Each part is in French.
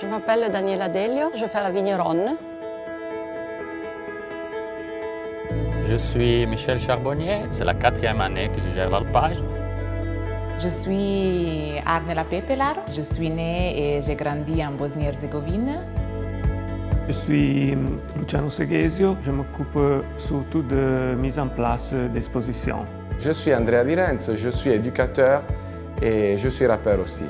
Je m'appelle Daniela Delio, je fais la vigneronne. Je suis Michel Charbonnier, c'est la quatrième année que je gère l'alpage. Je suis Arnela Pepelar, je suis née et j'ai grandi en Bosnie-Herzégovine. Je suis Luciano Seghesio, je m'occupe surtout de mise en place d'expositions. Je suis Andrea Di Renzo, je suis éducateur et je suis rappeur aussi.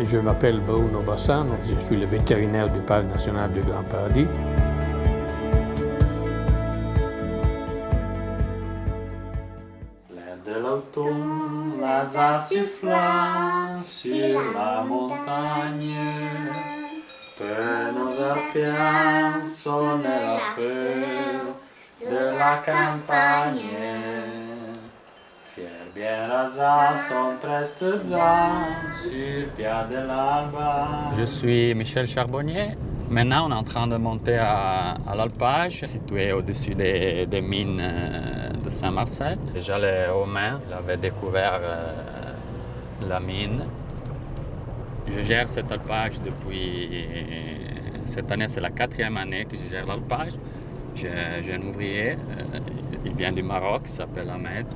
Je m'appelle Bruno Bassano, je suis le vétérinaire du Parc national du Grand Paradis. L'air de l'automne, la sifflant sur la montagne. Que nos arpiens sonnent la feu de la campagne. Prestes sur de. Je suis Michel Charbonnier. Maintenant, on est en train de monter à, l'alpage, situé au-dessus des, mines euh, de Saint-Marcel. Déjà, les Romains avaient découvert euh, la mine. Je gère cet alpage depuis... Cette année, c'est la quatrième année que je gère l'alpage. J'ai un ouvrier, euh, il vient du Maroc, il s'appelle Ahmed.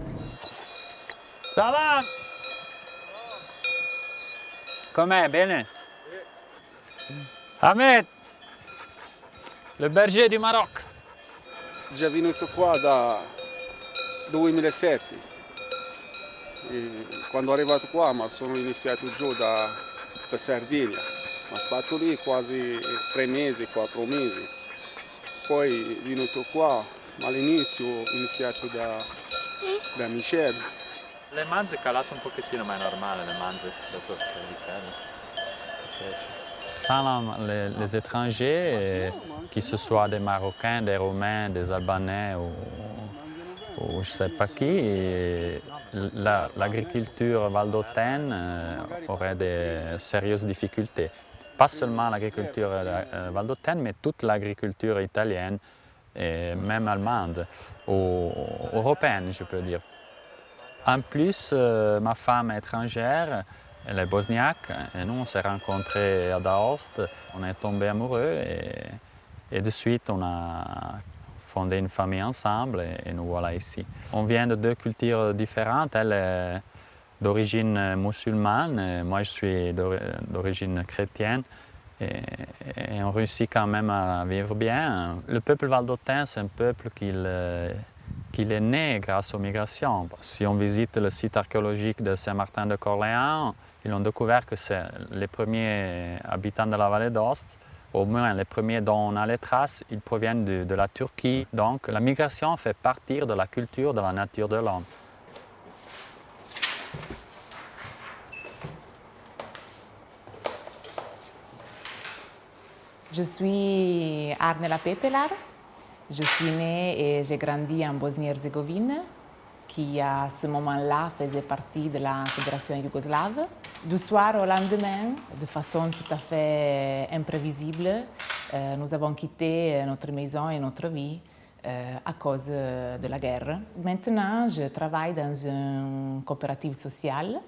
Va Com'è? Bene? Ahmed, le berger du Maroc. Già venuto qua da 2007. E quando arrivato qua mi sono iniziato giù da, da Sardegna. Sono stato lì quasi tre mesi, quattro mesi. Poi venuto qua, ma all'inizio ho iniziato da, da Michel. Le manze calate un pochettino, ma è normale le manze dopo Sans les, les étrangers, qui ce soit des Marocains, des Roumains, des Albanais ou, ou je ne sais pas qui, l'agriculture la, valdôtaine aurait de sérieuses difficultés. Pas seulement l'agriculture valdôtaine, mais toute l'agriculture italienne et même allemande, ou européenne, je peux dire. En plus, euh, ma femme est étrangère, elle est bosniaque, et nous on s'est rencontrés à Daost, on est tombés amoureux et, et, de suite on a fondé une famille ensemble et, nous voilà ici. On vient de deux cultures différentes, elle est d'origine musulmane, moi je suis d'origine chrétienne. Et, et, on réussit quand même à vivre bien. Le peuple valdôtain, c'est un peuple qui qu'il est né grâce aux migrations. Si on visite le site archéologique de Saint-Martin de Corléans, ils ont découvert que c'est les premiers habitants de la vallée d'Ost, au moins les premiers dont on a les traces, ils proviennent de, de la Turquie. Donc la migration fait partie de la culture, de la nature de l'homme. Je suis Arnela Pepelar. Je suis née et j'ai grandi en Bosnie-Herzégovine, qui à ce moment-là faisait partie de la Fédération yougoslave. Du soir au lendemain, de façon tout à fait imprévisible, euh, nous avons quitté notre maison et notre vie euh, à cause de la guerre. Maintenant, je travaille dans une coopérative sociale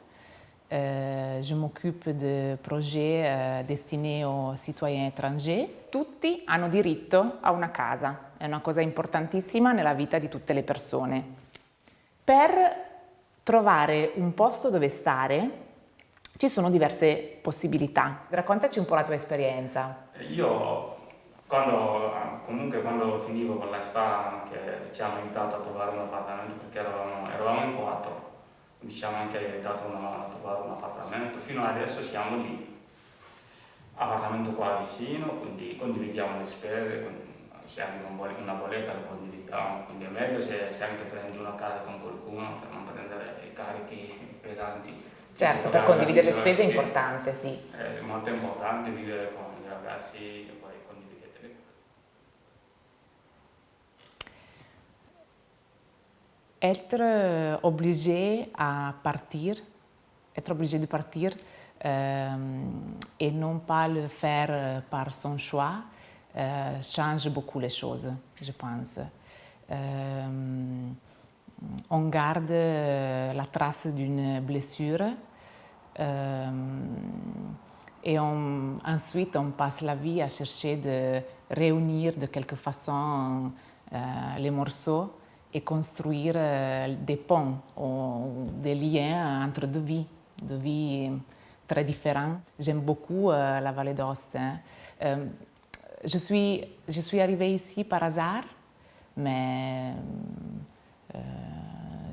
Euh, je m'occupe de projets euh, destinés aux citoyens étrangers. Tutti hanno diritto a una casa, è una cosa importantissima nella vita di tutte le persone. Per trovare un posto dove stare ci sono diverse possibilità. Raccontaci un po' la tua esperienza. Io quando, comunque quando finivo con la spa che ci hanno aiutato a trovare un appartamento perché eravamo, eravamo in quattro diciamo anche dato una, trovare un appartamento, fino adesso siamo lì, appartamento qua vicino, quindi condividiamo le spese, se anche una bolletta la condividiamo, quindi è meglio se, se, anche prendi una casa con qualcuno per non prendere carichi pesanti. Certo, per condividere le spese è importante, sì. È molto importante vivere con i ragazzi être obligé à partir, être obligé de partir euh, et non pas le faire par son choix euh, change beaucoup les choses, je pense. Euh, on garde la trace d'une blessure Et ensuite, on passe la vie à chercher de réunir de quelque façon euh, les morceaux et construire euh, des ponts ou des liens entre deux vies, deux vies très différentes. J'aime beaucoup euh, la vallée. Euh, je, suis, arrivée ici par hasard, mais euh,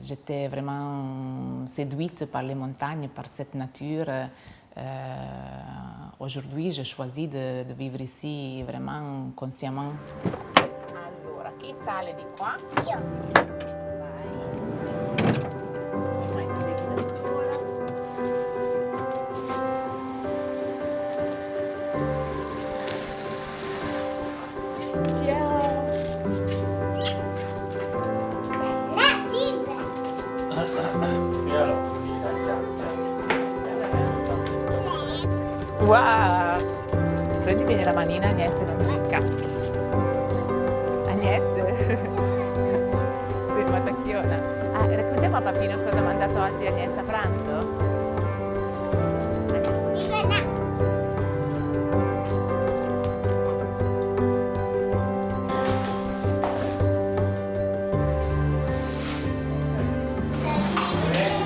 j'étais vraiment séduite par les montagnes, par cette nature. Euh, Aujourd'hui, je choisis de, de vivre ici vraiment consciemment. Wow! Prendi bene la manina Agnese e non ti Ah, raccontiamo a Papino cosa ha mangiato oggi a pranzo?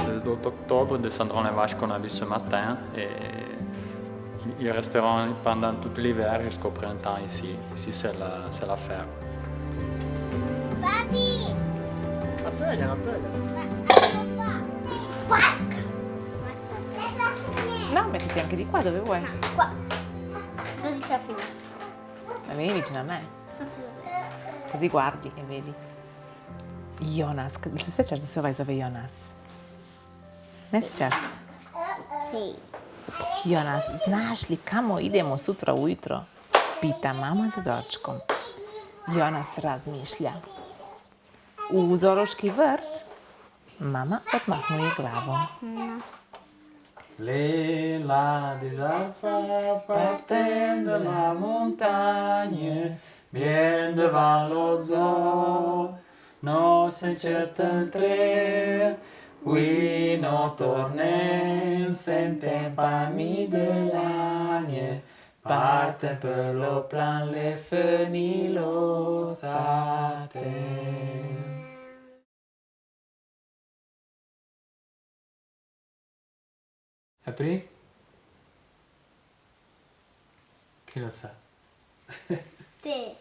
Le 2 octobre descendront les vaches qu'on a vues ce matin et ils resteront pendant tout l'hiver jusqu'au printemps ici. Ici, c'est la, la ferme. Papi! No, mettiti anche di qua dove vuoi. Qua. Così c'è la finestra. Ma vieni vicino a me. Cosí guardi e vedi. Jonas, jste čas, se ovaj zove Jonas? Ne sjećaš se? Sì. Jonas, znaš li kamo idemo sutra ujutro? Pita mama za dočkom. Jonas razmišlja. U Zoroški vrt? Mama odmahuje glavom. Les Lila des alpha partent de la montagne, bien devant l'autre non s'inquiète entre oui, non tornem, sentem parmi de l'agne, partem pe le plan les fenilosa. Appris Chi lo sa? Te.